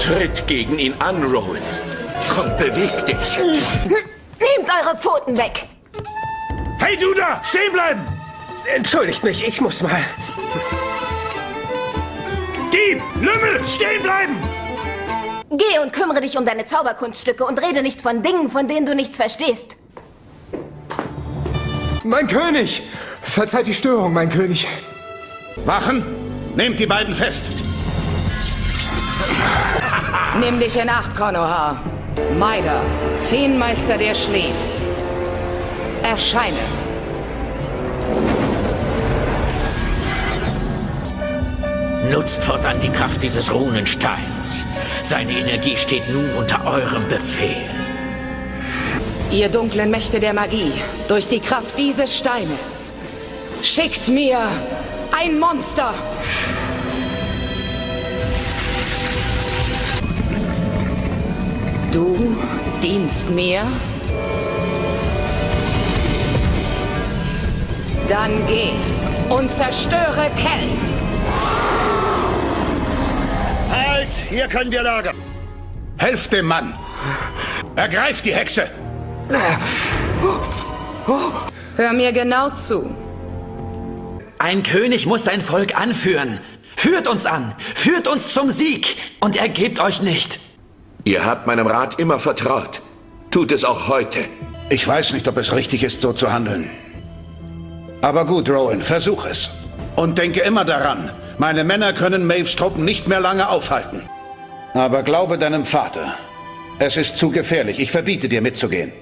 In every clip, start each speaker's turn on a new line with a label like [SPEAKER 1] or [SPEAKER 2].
[SPEAKER 1] Tritt gegen ihn an, Rowan. Komm, beweg dich.
[SPEAKER 2] Nehmt eure Pfoten weg!
[SPEAKER 3] Hey, du da! Stehen bleiben!
[SPEAKER 4] Entschuldigt mich, ich muss mal.
[SPEAKER 3] Dieb! Lümmel! Stehen bleiben!
[SPEAKER 2] Geh und kümmere dich um deine Zauberkunststücke und rede nicht von Dingen, von denen du nichts verstehst.
[SPEAKER 4] Mein König! Verzeiht die Störung, mein König.
[SPEAKER 3] Wachen! Nehmt die beiden fest!
[SPEAKER 5] Nimm dich in Acht, Konoha. Maida, Feenmeister der Schleefs. Erscheine.
[SPEAKER 1] Nutzt fortan die Kraft dieses Runensteins. Seine Energie steht nun unter eurem Befehl.
[SPEAKER 5] Ihr dunklen Mächte der Magie, durch die Kraft dieses Steines, schickt mir ein Monster! Du dienst mir? Dann geh und zerstöre Kells!
[SPEAKER 3] Halt! Hier können wir lagern! Helft dem Mann! Ergreift die Hexe!
[SPEAKER 5] Hör mir genau zu.
[SPEAKER 6] Ein König muss sein Volk anführen. Führt uns an, führt uns zum Sieg und ergebt euch nicht.
[SPEAKER 1] Ihr habt meinem Rat immer vertraut. Tut es auch heute.
[SPEAKER 3] Ich weiß nicht, ob es richtig ist, so zu handeln. Aber gut, Rowan, versuch es. Und denke immer daran, meine Männer können Maves Truppen nicht mehr lange aufhalten. Aber glaube deinem Vater. Es ist zu gefährlich. Ich verbiete dir mitzugehen.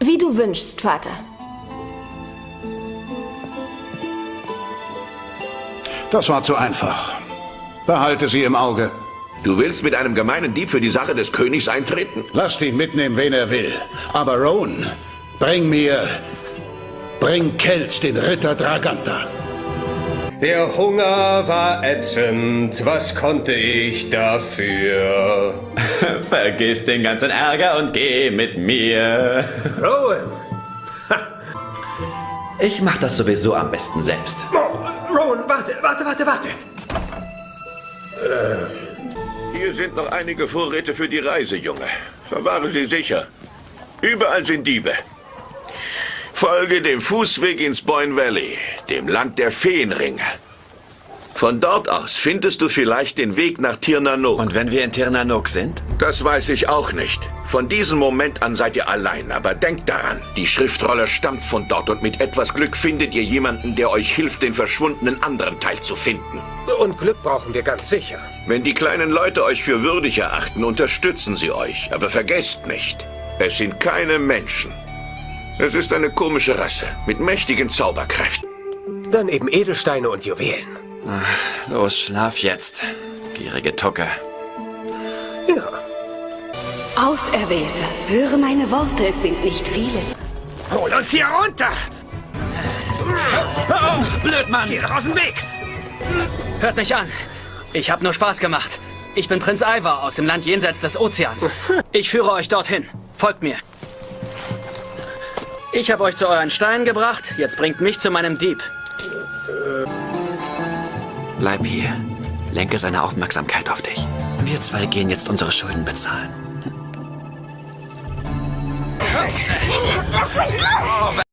[SPEAKER 2] Wie du wünschst, Vater.
[SPEAKER 3] Das war zu einfach. Behalte sie im Auge.
[SPEAKER 1] Du willst mit einem gemeinen Dieb für die Sache des Königs eintreten?
[SPEAKER 3] Lasst ihn mitnehmen, wen er will. Aber Rowan, bring mir... Bring Kelt, den Ritter Draganta.
[SPEAKER 4] Der Hunger war ätzend, was konnte ich dafür?
[SPEAKER 6] Vergiss den ganzen Ärger und geh mit mir.
[SPEAKER 4] Rowan!
[SPEAKER 6] Ich mach das sowieso am besten selbst.
[SPEAKER 4] Oh, Rowan, warte, warte, warte, warte!
[SPEAKER 1] Hier sind noch einige Vorräte für die Reise, Junge. Verwahre sie sicher. Überall sind Diebe. Folge dem Fußweg ins Boyne Valley, dem Land der Feenringe. Von dort aus findest du vielleicht den Weg nach Tirnanok.
[SPEAKER 6] Und wenn wir in Tirnanok sind?
[SPEAKER 1] Das weiß ich auch nicht. Von diesem Moment an seid ihr allein, aber denkt daran, die Schriftrolle stammt von dort und mit etwas Glück findet ihr jemanden, der euch hilft, den verschwundenen anderen Teil zu finden.
[SPEAKER 4] Und Glück brauchen wir ganz sicher.
[SPEAKER 1] Wenn die kleinen Leute euch für würdig erachten, unterstützen sie euch. Aber vergesst nicht, es sind keine Menschen. Es ist eine komische Rasse mit mächtigen Zauberkräften.
[SPEAKER 4] Dann eben Edelsteine und Juwelen.
[SPEAKER 6] Los, schlaf jetzt. Gierige Tucke.
[SPEAKER 4] Ja.
[SPEAKER 7] Auserwählte, höre meine Worte, es sind nicht viele.
[SPEAKER 4] Hol uns hier runter!
[SPEAKER 8] Auf! Blödmann!
[SPEAKER 4] Geh doch aus dem Weg!
[SPEAKER 8] Hört mich an. Ich habe nur Spaß gemacht. Ich bin Prinz Ivar aus dem Land jenseits des Ozeans. Ich führe euch dorthin. Folgt mir. Ich habe euch zu euren Steinen gebracht. Jetzt bringt mich zu meinem Dieb.
[SPEAKER 6] Bleib hier. Lenke seine Aufmerksamkeit auf dich. Wir zwei gehen jetzt unsere Schulden bezahlen.
[SPEAKER 2] Lass mich los!